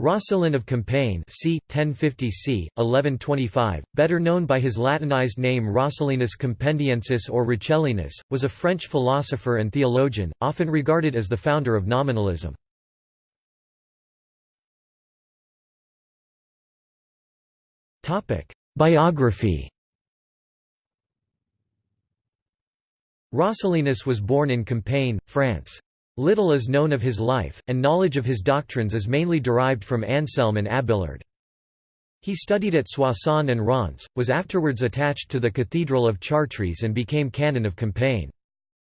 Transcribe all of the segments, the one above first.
Roscelin of Compiègne c. 1050 c. 1125, better known by his Latinized name Roscellinus Compendiensis or Rucelinus, was a French philosopher and theologian, often regarded as the founder of nominalism. Biography Roscellinus was born in Compiègne, France. Little is known of his life, and knowledge of his doctrines is mainly derived from Anselm and Abélard. He studied at Soissons and Reims, was afterwards attached to the Cathedral of Chartres and became canon of Compiègne.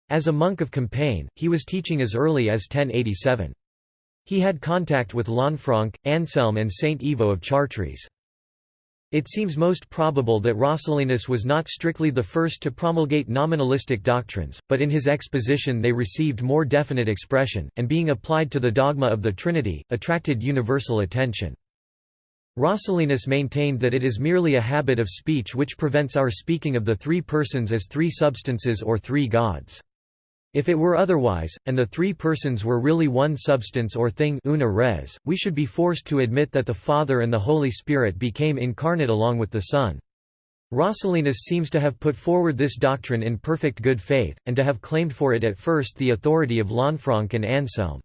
As a monk of Compiègne, he was teaching as early as 1087. He had contact with Lanfranc, Anselm and Saint Ivo of Chartres. It seems most probable that Roscellinus was not strictly the first to promulgate nominalistic doctrines, but in his exposition they received more definite expression, and being applied to the dogma of the Trinity, attracted universal attention. Roscellinus maintained that it is merely a habit of speech which prevents our speaking of the three persons as three substances or three gods. If it were otherwise, and the three persons were really one substance or thing una res, we should be forced to admit that the Father and the Holy Spirit became incarnate along with the Son. Roscellinus seems to have put forward this doctrine in perfect good faith, and to have claimed for it at first the authority of Lanfranc and Anselm.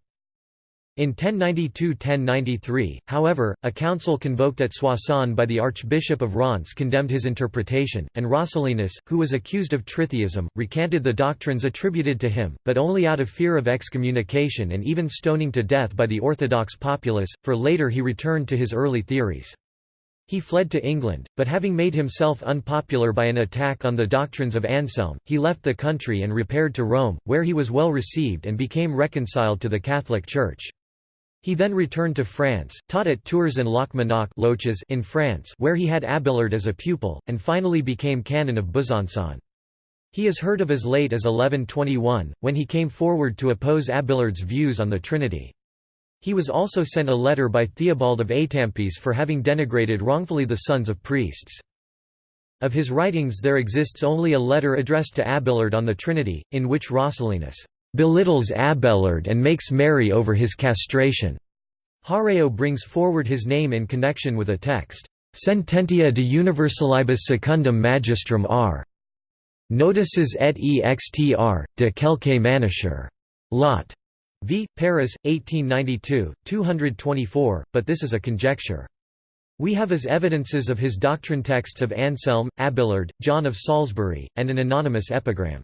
In 1092–1093, however, a council convoked at Soissons by the Archbishop of Reims condemned his interpretation, and Roscellinus, who was accused of tritheism, recanted the doctrines attributed to him, but only out of fear of excommunication and even stoning to death by the Orthodox populace, for later he returned to his early theories. He fled to England, but having made himself unpopular by an attack on the doctrines of Anselm, he left the country and repaired to Rome, where he was well received and became reconciled to the Catholic Church. He then returned to France, taught at Tours and Locmanac in France where he had Abelard as a pupil, and finally became canon of Besançon. He is heard of as late as 1121, when he came forward to oppose Abelard's views on the Trinity. He was also sent a letter by Theobald of Étampes for having denigrated wrongfully the sons of priests. Of his writings there exists only a letter addressed to Abelard on the Trinity, in which Roscellinus belittles Abelard and makes merry over his castration. Hauréau brings forward his name in connection with a text, Sententia de Universalibus Secundum Magistrum R. Notices et extr, de quelque maniture. Lot. V. Paris, 1892, 224, but this is a conjecture. We have as evidences of his doctrine texts of Anselm, Abelard, John of Salisbury, and an anonymous epigram.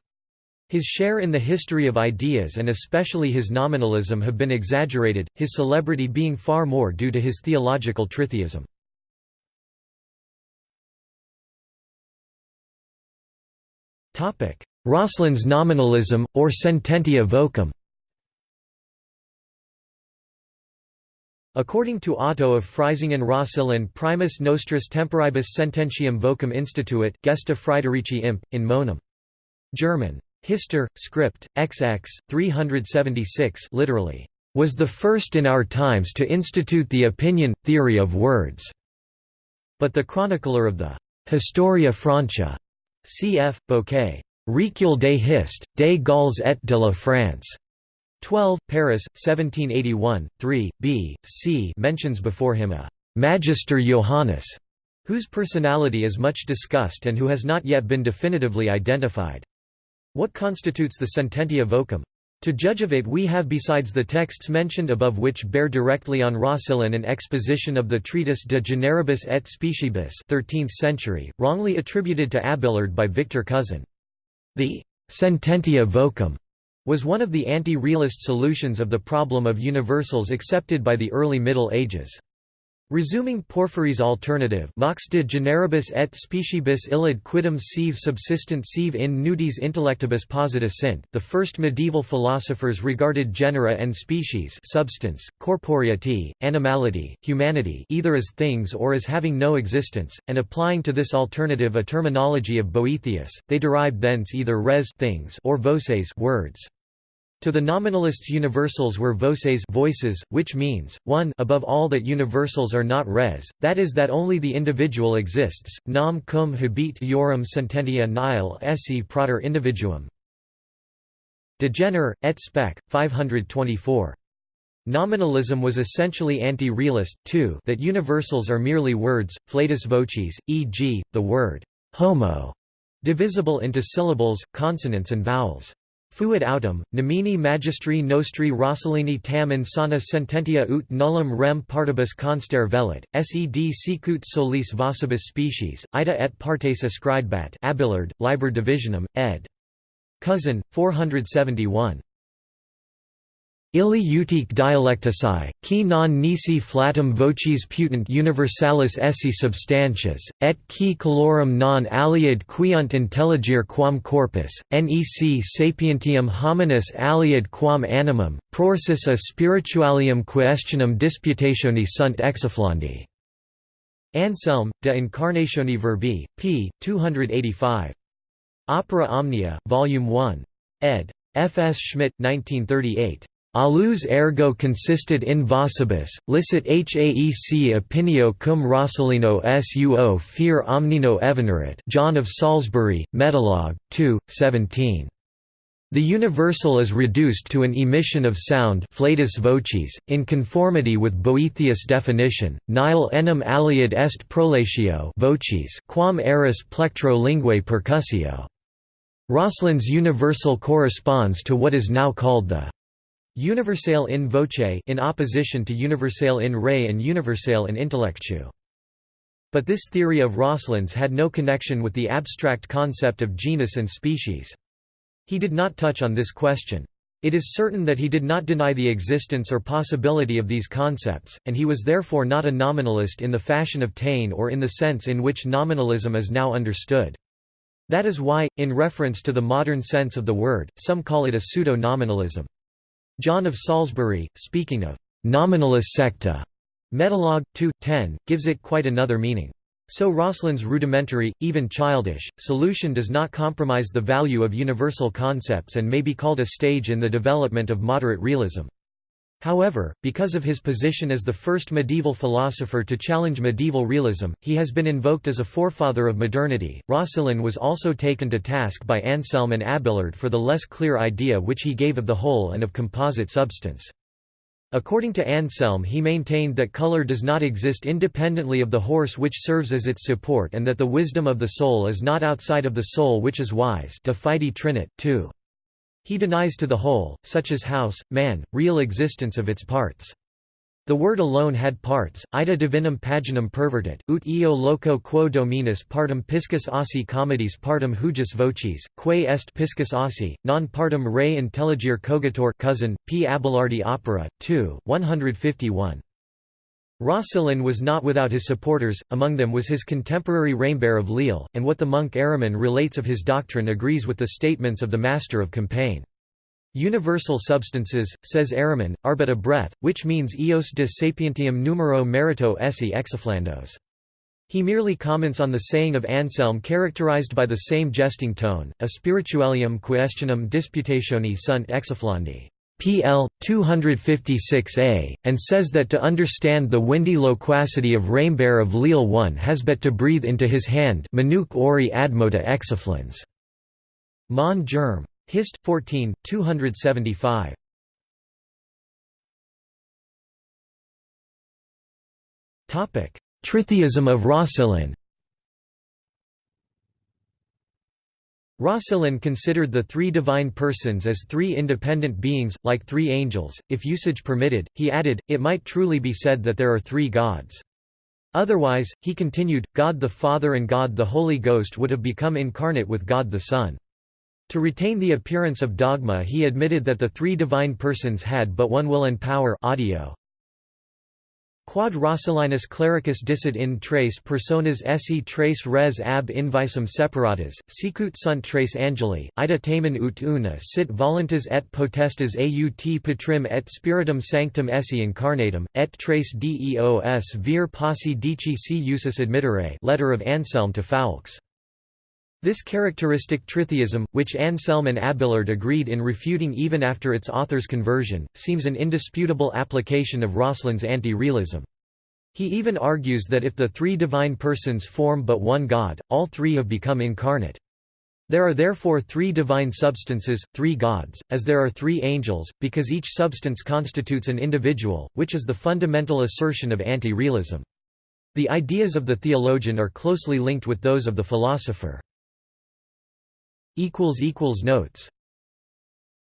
His share in the history of ideas and especially his nominalism have been exaggerated, his celebrity being far more due to his theological tritheism. Roscelin's nominalism, or sententia vocum According to Otto of Freisingen Roscelin primus nostris temporibus sententiam vocum instituit gesta Friederici imp, in monum. German. Hister, script, XX, 376 literally, "...was the first in our times to institute the opinion, theory of words." But the chronicler of the Historia Francia, cf. Bouquet, Recul des Hist, des Gauls et de la France, 12, Paris, 1781, 3, b, c mentions before him a «Magister Johannes», whose personality is much discussed and who has not yet been definitively identified. What constitutes the sententia vocum? To judge of it we have besides the texts mentioned above which bear directly on Roscelin an exposition of the treatise De Generibus et Speciebus 13th century, wrongly attributed to Abelard by Victor Cousin. The «sententia vocum» was one of the anti-realist solutions of the problem of universals accepted by the early Middle Ages. Resuming Porphyry's alternative Mox de generibus et speciebus illud quidem sive subsistent sive in nudis intellectibus posita sint the first medieval philosophers regarded genera and species substance, corporeity, animality, humanity either as things or as having no existence, and applying to this alternative a terminology of Boethius, they derived thence either res things or voces words. To the nominalists universals were voces voices, which means, 1 above all that universals are not res, that is that only the individual exists, nam cum habet iorum sententia nihil esse prater individuum. De Gener, et spec. 524. Nominalism was essentially anti-realist, too that universals are merely words, flatus vocis, e.g., the word «homo» divisible into syllables, consonants and vowels. Fuit autem, nomini magistri nostri Roscellini tam insana sententia ut nullum rem partibus constare velit, sed sicut solis vocibus species, ida et partes ascribebat Abelard, Liber Divisionum, ed. Cousin, 471. Illi utique dialectici, qui non nisi flatum vocis putant universalis esse substantias, et qui colorum non aliad quiunt intelligere quam corpus, nec sapientium hominis aliad quam animum, prorsus a spiritualium questionum disputationi sunt exiflandi. Anselm, De Incarnatione Verbi, p. 285. Opera Omnia, Volume 1. ed. F. S. Schmitt, 1938. Alus ergo consisted in vocibus, licit haec opinio cum Roscellino suo fear omnino evenerit John of Salisbury, Metalog, 2, 17. The universal is reduced to an emission of sound vocis, in conformity with Boethius' definition, nihil enim aliad est prolatio vocis quam eris plectro linguae percussio. Roscelin's universal corresponds to what is now called the Universale in voce in opposition to universale in re and universale in intellectu. But this theory of Roscelin's had no connection with the abstract concept of genus and species. He did not touch on this question. It is certain that he did not deny the existence or possibility of these concepts, and he was therefore not a nominalist in the fashion of Taine or in the sense in which nominalism is now understood. That is why, in reference to the modern sense of the word, some call it a pseudo-nominalism. John of Salisbury, speaking of «nominalis secta» Metalog 2, 10, gives it quite another meaning. So Roscelin's rudimentary, even childish, solution does not compromise the value of universal concepts and may be called a stage in the development of moderate realism. However, because of his position as the first medieval philosopher to challenge medieval realism, he has been invoked as a forefather of modernity. Roscelin was also taken to task by Anselm and Abelard for the less clear idea which he gave of the whole and of composite substance. According to Anselm he maintained that color does not exist independently of the horse which serves as its support and that the wisdom of the soul is not outside of the soul which is wise de fide trinit, 2. He denies to the whole, such as house, man, real existence of its parts. The word alone had parts, ida divinum paginum pervertit, ut eo loco quo dominus partum piscus ossi comedis partum hujus vocis, quae est piscus ossi, non partum re intelligere cogitor cousin, P. Abelardi Opera, 2, 151. Roscelin was not without his supporters, among them was his contemporary Raimbert of Lille, and what the monk Hériman relates of his doctrine agrees with the statements of the master of Compiègne. Universal substances, says Hériman, are but a breath, which means eos de sapientium numero merito esse exiflandos. He merely comments on the saying of Anselm characterized by the same jesting tone, a spiritualium questionum disputationi sunt exiflandi. PL 256a, and says that to understand the windy loquacity of Raimbert of Lille one has but to breathe into his hand Manuk ori admota. Mon Germ. Hist. 14, 275. Tritheism of Roscelin Roscelin considered the three divine persons as three independent beings, like three angels. If usage permitted, he added, it might truly be said that there are three gods. Otherwise, he continued, God the Father and God the Holy Ghost would have become incarnate with God the Son. To retain the appearance of dogma he admitted that the three divine persons had but one will and power audio. Quod Roscellinus clericus dicit in tres personas esse tres res ab invisum separatas, sicut sunt tres angeli, ida tamen ut una sit voluntas et potestas aut patrim et spiritum sanctum esse incarnatum, et tres deos vir posse dici si usus admittere letter of Anselm to Foulques. This characteristic tritheism, which Anselm and Abelard agreed in refuting even after its author's conversion, seems an indisputable application of Roscelin's anti-realism. He even argues that if the three divine persons form but one God, all three have become incarnate. There are therefore three divine substances, three gods, as there are three angels, because each substance constitutes an individual, which is the fundamental assertion of anti-realism. The ideas of the theologian are closely linked with those of the philosopher. Notes